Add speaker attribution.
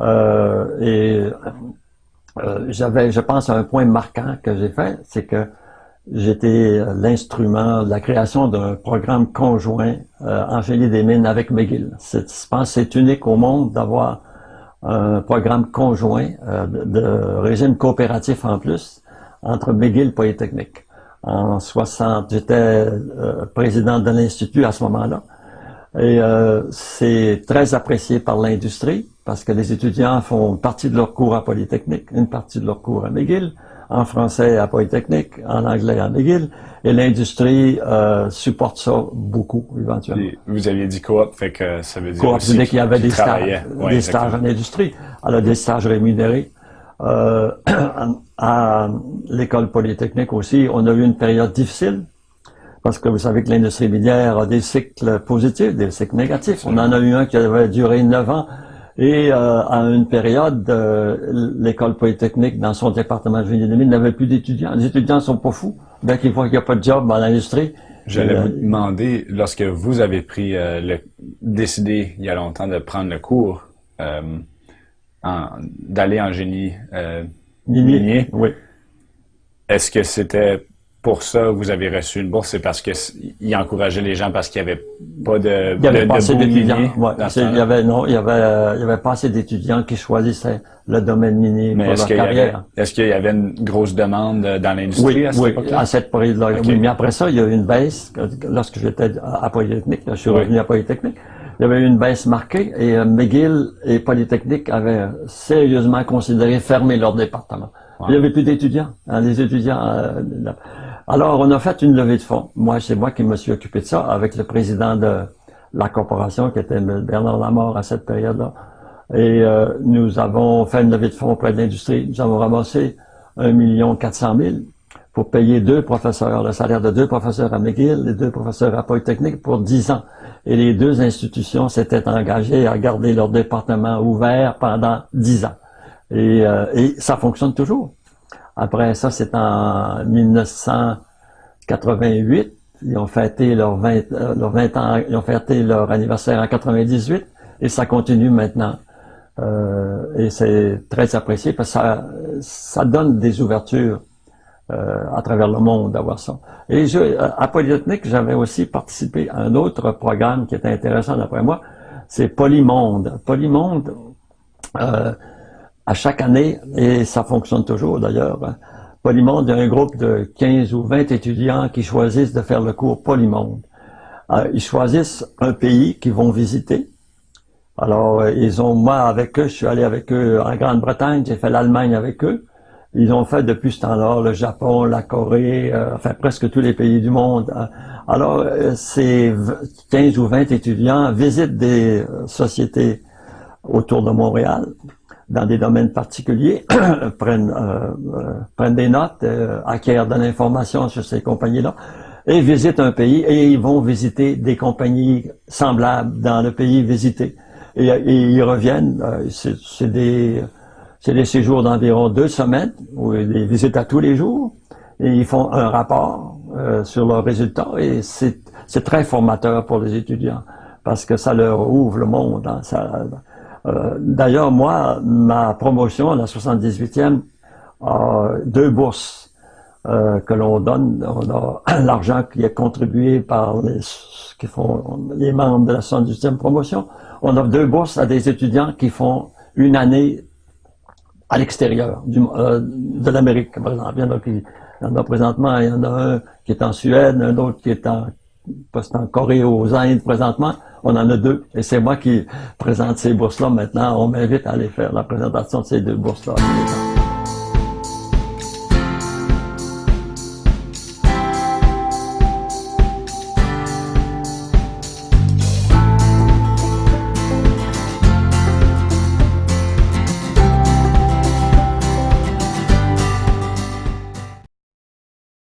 Speaker 1: Euh, et euh, j'avais, je pense, un point marquant que j'ai fait, c'est que j'étais l'instrument de la création d'un programme conjoint euh, en des mines avec McGill. je pense c'est unique au monde d'avoir un programme conjoint euh, de, régime coopératif en plus entre McGill Polytechnique. En 60, j'étais euh, président de l'Institut à ce moment-là. Et euh, c'est très apprécié par l'industrie parce que les étudiants font une partie de leur cours à Polytechnique, une partie de leur cours à McGill, en français à Polytechnique, en anglais à McGill, et l'industrie euh, supporte ça beaucoup éventuellement.
Speaker 2: vous aviez dit coop, fait que ça veut dire
Speaker 1: coop, aussi qu'il y avait des stages, des stages en industrie, alors des stages rémunérés. Euh, à l'école polytechnique aussi, on a eu une période difficile parce que vous savez que l'industrie minière a des cycles positifs, des cycles négatifs. On en a eu un qui avait duré neuf ans et euh, à une période, euh, l'école polytechnique, dans son département de génie des mines, n'avait plus d'étudiants. Les étudiants sont pas fous. Dès qu'ils voient qu'il n'y a pas de job dans l'industrie,
Speaker 2: J'allais euh, vous demander, lorsque vous avez pris le, décidé il y a longtemps de prendre le cours, d'aller en génie minier,
Speaker 1: oui.
Speaker 2: est-ce que c'était pour ça vous avez reçu une bourse, c'est parce qu'il encourageait les gens parce qu'il n'y avait pas de
Speaker 1: Il y avait pas assez d'étudiants. il y avait non, il y avait il y avait pas assez d'étudiants qui choisissaient le domaine minier pour leur carrière.
Speaker 2: Est-ce qu'il y avait une grosse demande dans l'industrie à cette
Speaker 1: oui, à cette période-là. Oui, mais après ça, il y a eu une baisse lorsque j'étais à Polytechnique. je suis revenu à Polytechnique. Il y avait eu une baisse marquée et euh, McGill et Polytechnique avaient sérieusement considéré fermer leur département. Il n'y avait plus d'étudiants. Hein, les étudiants. Euh, alors, on a fait une levée de fonds. Moi, c'est moi qui me suis occupé de ça avec le président de la corporation, qui était Bernard Lamort à cette période-là. Et euh, nous avons fait une levée de fonds auprès de l'industrie. Nous avons ramassé 1 million 400 000 pour payer deux professeurs, le salaire de deux professeurs à McGill et deux professeurs à Polytechnique pour 10 ans. Et les deux institutions s'étaient engagées à garder leur département ouvert pendant 10 ans. Et, euh, et ça fonctionne toujours. Après ça, c'est en 1988. Ils ont fêté leur 20, euh, leur 20 ans, ils ont fêté leur anniversaire en 98 et ça continue maintenant. Euh, et c'est très apprécié parce que ça, ça donne des ouvertures euh, à travers le monde d'avoir ça. Et je, à Polytechnique, j'avais aussi participé à un autre programme qui était intéressant d'après moi, c'est Polymonde. Polymonde, euh, à chaque année, et ça fonctionne toujours d'ailleurs, hein. Polymonde, il y a un groupe de 15 ou 20 étudiants qui choisissent de faire le cours Polymonde. Euh, ils choisissent un pays qu'ils vont visiter. Alors, euh, ils ont, moi, avec eux, je suis allé avec eux en Grande-Bretagne, j'ai fait l'Allemagne avec eux. Ils ont fait depuis ce temps-là le Japon, la Corée, euh, enfin presque tous les pays du monde. Hein. Alors, ces 15 ou 20 étudiants visitent des sociétés autour de Montréal, dans des domaines particuliers, prennent, euh, euh, prennent des notes, euh, acquièrent de l'information sur ces compagnies-là, et visitent un pays, et ils vont visiter des compagnies semblables dans le pays visité. Et, ils reviennent, c'est des, des séjours d'environ deux semaines, ou des visites à tous les jours, et ils font un rapport sur leurs résultats, et c'est très formateur pour les étudiants, parce que ça leur ouvre le monde. Hein, ça, euh, d'ailleurs, moi, ma promotion, la 78e, a deux bourses euh, que l'on donne. On a l'argent qui est contribué par les, qui font, les membres de la 78e promotion. On a deux bourses à des étudiants qui font une année à l'extérieur euh, de l'Amérique, par exemple. Il y, en a présentement, il y en a un qui est en Suède, un autre qui est en en Corée aux Indes présentement, on en a deux. Et c'est moi qui présente ces bourses-là maintenant. On m'invite à aller faire la présentation de ces deux bourses-là.